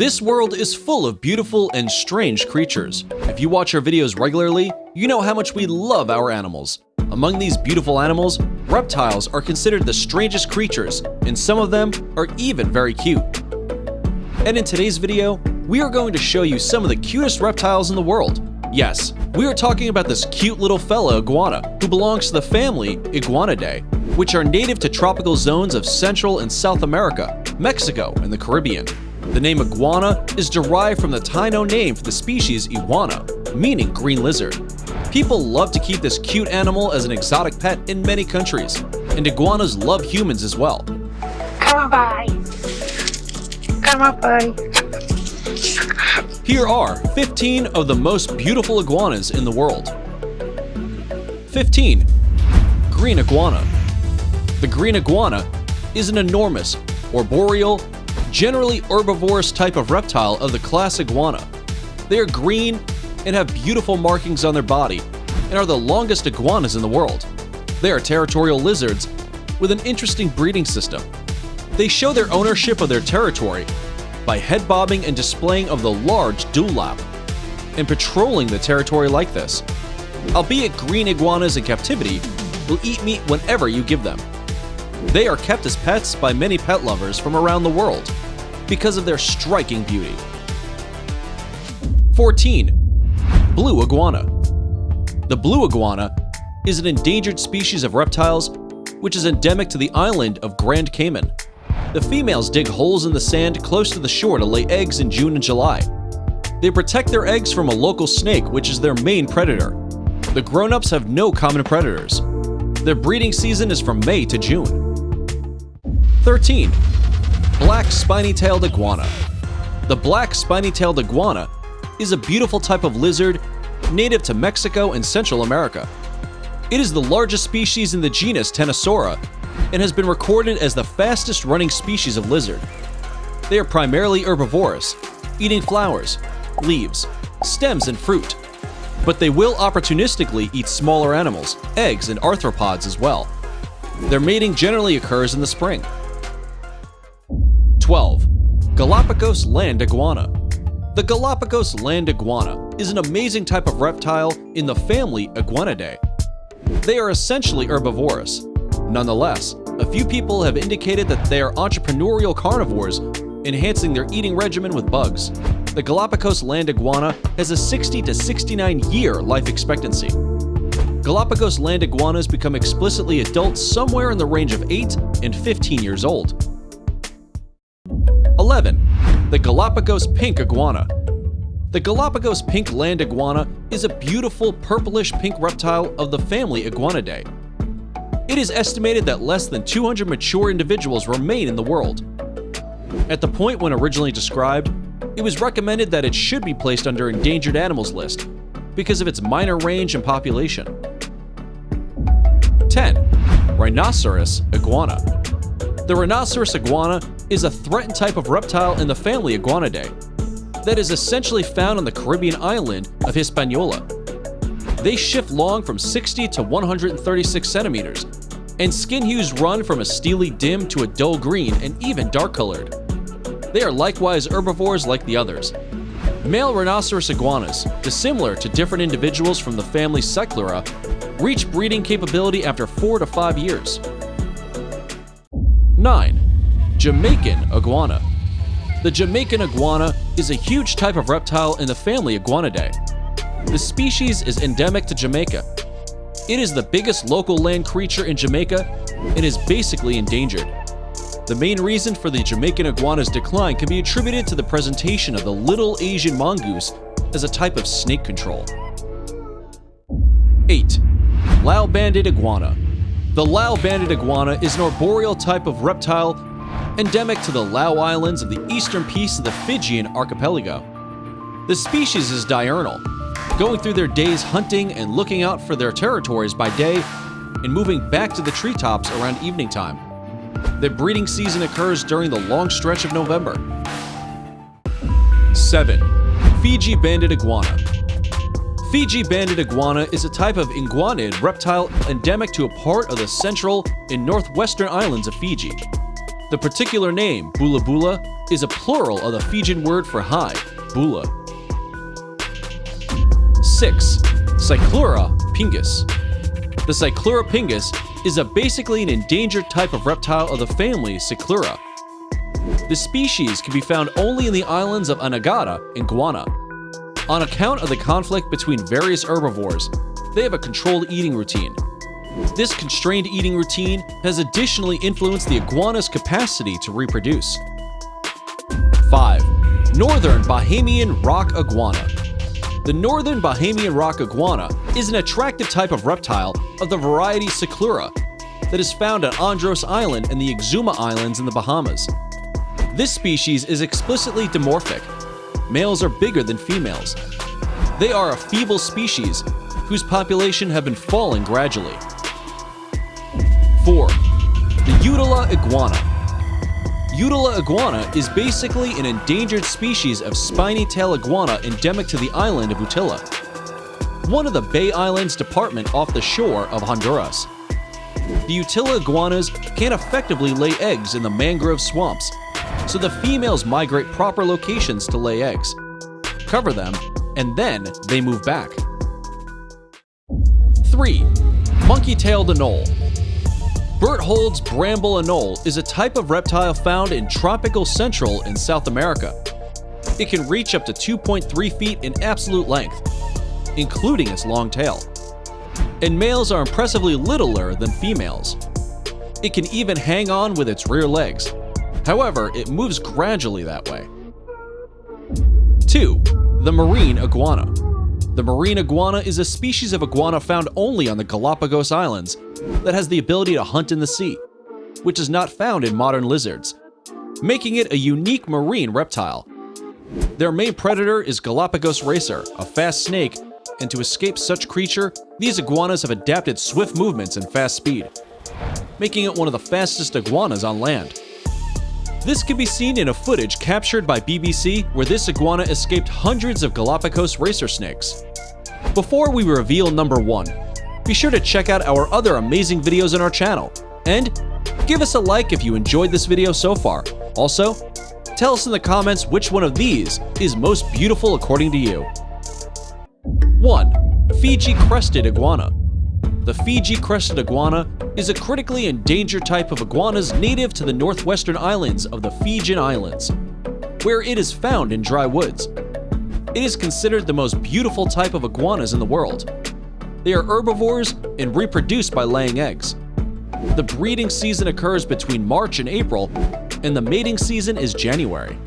This world is full of beautiful and strange creatures. If you watch our videos regularly, you know how much we love our animals. Among these beautiful animals, reptiles are considered the strangest creatures, and some of them are even very cute. And in today's video, we are going to show you some of the cutest reptiles in the world. Yes, we are talking about this cute little fella iguana, who belongs to the family Iguanidae, which are native to tropical zones of Central and South America, Mexico, and the Caribbean. The name iguana is derived from the Taino name for the species iguana, meaning green lizard. People love to keep this cute animal as an exotic pet in many countries, and iguanas love humans as well. Come on, bye. Come on, bye. Here are 15 of the most beautiful iguanas in the world. 15. Green iguana. The green iguana is an enormous, arboreal, generally herbivorous type of reptile of the class iguana. They are green and have beautiful markings on their body and are the longest iguanas in the world. They are territorial lizards with an interesting breeding system. They show their ownership of their territory by head bobbing and displaying of the large dewlap and patrolling the territory like this. Albeit green iguanas in captivity will eat meat whenever you give them. They are kept as pets by many pet lovers from around the world because of their striking beauty. 14. Blue Iguana The blue iguana is an endangered species of reptiles which is endemic to the island of Grand Cayman. The females dig holes in the sand close to the shore to lay eggs in June and July. They protect their eggs from a local snake, which is their main predator. The grown-ups have no common predators. Their breeding season is from May to June. 13. Black Spiny-tailed Iguana The black spiny-tailed iguana is a beautiful type of lizard native to Mexico and Central America. It is the largest species in the genus Ctenosaura and has been recorded as the fastest running species of lizard. They are primarily herbivorous, eating flowers, leaves, stems, and fruit, but they will opportunistically eat smaller animals, eggs, and arthropods as well. Their mating generally occurs in the spring. 12. Galapagos land iguana. The Galapagos land iguana is an amazing type of reptile in the family Iguanidae. They are essentially herbivorous. Nonetheless, a few people have indicated that they are entrepreneurial carnivores, enhancing their eating regimen with bugs. The Galapagos land iguana has a 60 to 69 year life expectancy. Galapagos land iguanas become explicitly adult somewhere in the range of 8 and 15 years old. 11. The Galapagos pink iguana. The Galapagos pink land iguana is a beautiful purplish pink reptile of the family Iguanidae. It is estimated that less than 200 mature individuals remain in the world. At the point when originally described, it was recommended that it should be placed under endangered animals list because of its minor range and population. 10. Rhinoceros iguana. The rhinoceros iguana is a threatened type of reptile in the family Iguanidae that is essentially found on the Caribbean island of Hispaniola. They shift long from 60 to 136 centimeters, and skin hues run from a steely dim to a dull green and even dark colored. They are likewise herbivores like the others. Male rhinoceros iguanas, dissimilar to different individuals from the family Cyclura, reach breeding capability after 4 to 5 years. 9. Jamaican iguana. The Jamaican iguana is a huge type of reptile in the family Iguanidae. The species is endemic to Jamaica. It is the biggest local land creature in Jamaica and is basically endangered. The main reason for the Jamaican iguana's decline can be attributed to the presentation of the little Asian mongoose as a type of snake control. 8. Lau-banded iguana. The Lau-banded iguana is an arboreal type of reptile endemic to the Lau Islands of the eastern piece of the Fijian archipelago. The species is diurnal, going through their days hunting and looking out for their territories by day and moving back to the treetops around evening time. The breeding season occurs during the long stretch of November. 7. Fiji Banded Iguana Fiji banded iguana is a type of iguanid reptile endemic to a part of the central and northwestern islands of Fiji. The particular name, bula bula, is a plural of the Fijian word for high, bula. 6. Cyclura pinguis. The Cyclura pinguis is a basically an endangered type of reptile of the family Cyclura. The species can be found only in the islands of Anegada and Guana. On account of the conflict between various herbivores, they have a controlled eating routine. This constrained eating routine has additionally influenced the iguana's capacity to reproduce. 5. Northern Bahamian Rock Iguana The northern Bahamian rock iguana is an attractive type of reptile of the variety Cyclura that is found on Andros Island and the Exuma Islands in the Bahamas. This species is explicitly dimorphic. Males are bigger than females. They are a feeble species whose population have been falling gradually. 4. The Utila iguana. Utila iguana is basically an endangered species of spiny tail iguana endemic to the island of Utila, one of the Bay Islands department off the shore of Honduras. The Utila iguanas can't effectively lay eggs in the mangrove swamps, so the females migrate proper locations to lay eggs, cover them, and then they move back. 3. Monkey-tailed anole Berthold's bramble anole is a type of reptile found in tropical Central and South America. It can reach up to 2.3 feet in absolute length, including its long tail. And males are impressively littler than females. It can even hang on with its rear legs. However, it moves gradually that way. 2. The marine iguana. The marine iguana is a species of iguana found only on the Galapagos Islands that has the ability to hunt in the sea, which is not found in modern lizards, making it a unique marine reptile. Their main predator is Galapagos racer, a fast snake, and to escape such creature, these iguanas have adapted swift movements and fast speed, making it one of the fastest iguanas on land. This can be seen in a footage captured by BBC where this iguana escaped hundreds of Galapagos racer snakes. Before we reveal number 1, be sure to check out our other amazing videos on our channel, and give us a like if you enjoyed this video so far. Also, tell us in the comments which one of these is most beautiful according to you. 1. Fiji Crested Iguana The Fiji Crested Iguana is a critically endangered type of iguanas native to the northwestern islands of the Fijian Islands, where it is found in dry woods. It is considered the most beautiful type of iguanas in the world. They are herbivores and reproduce by laying eggs. The breeding season occurs between March and April, and the mating season is January.